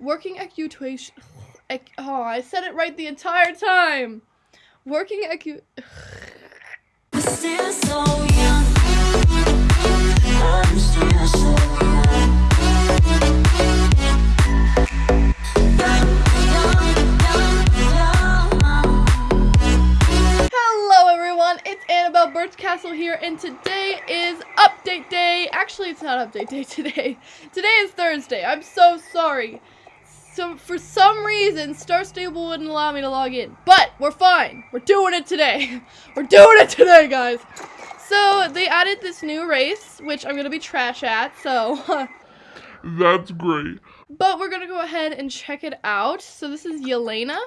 Working ecutation. Oh, I said it right the entire time. Working ecu. Still so young. I'm still so young. Young, young, young, young. Hello everyone, it's Annabelle Birchcastle here, and today is update day. Actually, it's not update day today. Today is Thursday. I'm so sorry. So for some reason, Star Stable wouldn't allow me to log in, but we're fine. We're doing it today. We're doing it today, guys. So they added this new race, which I'm gonna be trash at. So. That's great. But we're gonna go ahead and check it out. So this is Yelena.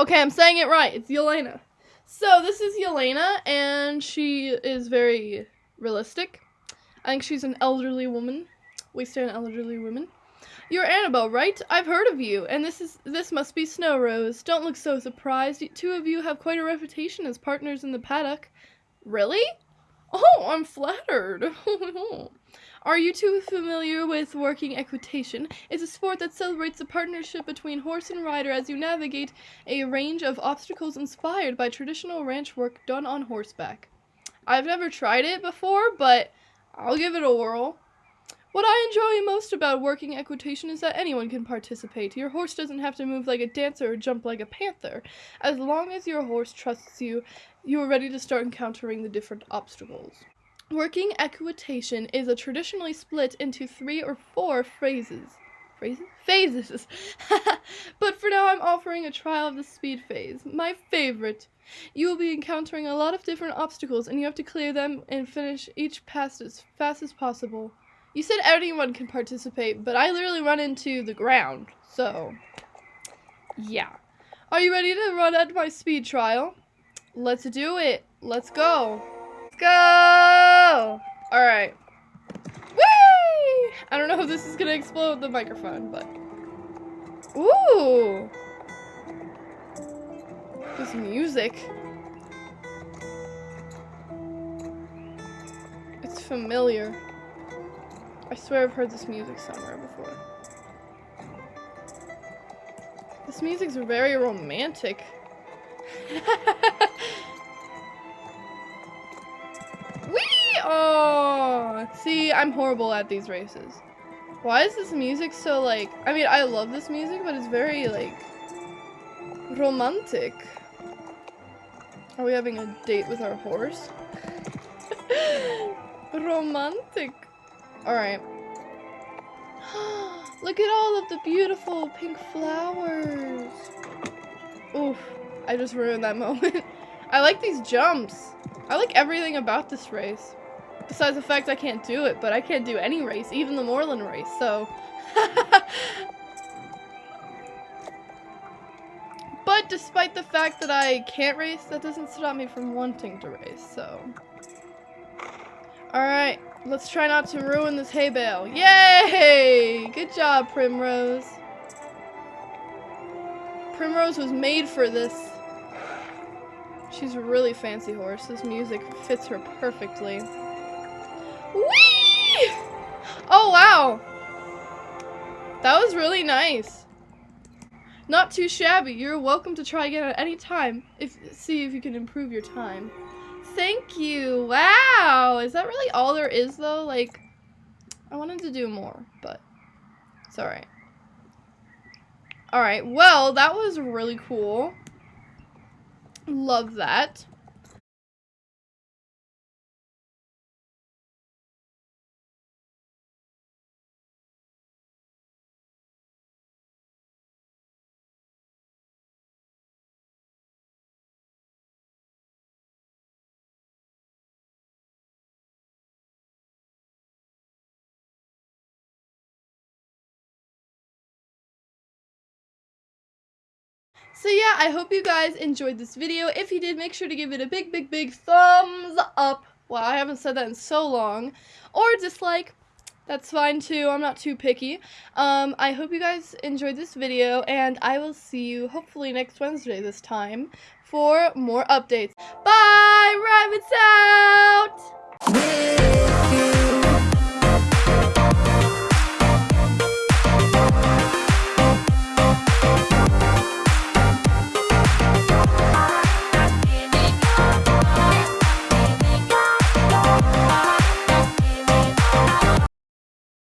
Okay, I'm saying it right. It's Yelena. So this is Yelena, and she is very realistic. I think she's an elderly woman. We stand elderly women. You're Annabelle, right? I've heard of you, and this is this must be Snow Rose. Don't look so surprised. Two of you have quite a reputation as partners in the paddock. Really? Oh, I'm flattered. Are you two familiar with working equitation? It's a sport that celebrates the partnership between horse and rider as you navigate a range of obstacles inspired by traditional ranch work done on horseback. I've never tried it before, but I'll give it a whirl. What I enjoy most about working equitation is that anyone can participate. Your horse doesn't have to move like a dancer or jump like a panther. As long as your horse trusts you, you are ready to start encountering the different obstacles. Working equitation is a traditionally split into three or four phrases. Phrases? Phases. but for now, I'm offering a trial of the speed phase, my favorite. You will be encountering a lot of different obstacles, and you have to clear them and finish each pass as fast as possible. You said anyone can participate, but I literally run into the ground, so yeah. Are you ready to run at my speed trial? Let's do it. Let's go. Let's go! Alright. Whee! I don't know if this is gonna explode the microphone, but. Ooh! This music. It's familiar. I swear I've heard this music somewhere before. This music's very romantic. Whee! Oh, see, I'm horrible at these races. Why is this music so like? I mean, I love this music, but it's very like romantic. Are we having a date with our horse? romantic. Alright. Look at all of the beautiful pink flowers. Oof. I just ruined that moment. I like these jumps. I like everything about this race. Besides the fact I can't do it, but I can't do any race, even the Moorland race, so. but despite the fact that I can't race, that doesn't stop me from wanting to race, so. Alright, let's try not to ruin this hay bale. Yay! Good job, Primrose. Primrose was made for this. She's a really fancy horse. This music fits her perfectly. Whee! Oh, wow. That was really nice. Not too shabby. You're welcome to try again at any time. If see if you can improve your time. Thank you. Wow. Is that really all there is though? Like I wanted to do more, but it's alright. Alright, well, that was really cool. Love that. So yeah, I hope you guys enjoyed this video. If you did, make sure to give it a big, big, big thumbs up. Wow, I haven't said that in so long. Or dislike. That's fine too. I'm not too picky. Um, I hope you guys enjoyed this video, and I will see you hopefully next Wednesday this time for more updates. Bye! You.